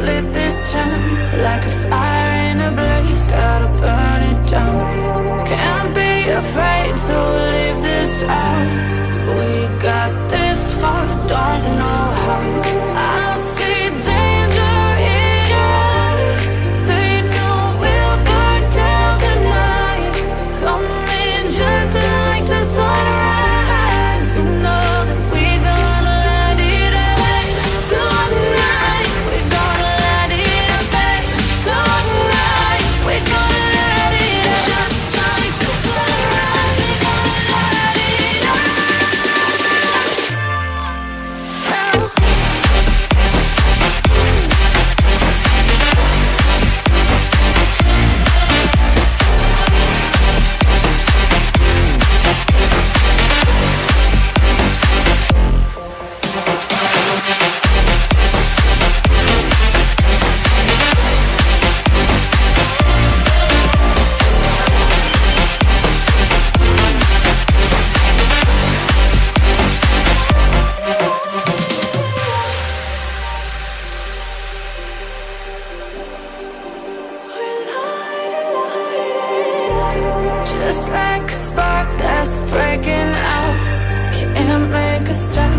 lit this town Like a fire in a blaze, gotta burn it down. Can't be afraid to leave this out. We got this far, don't know how. just like a spark that's breaking out. Can't make a stop.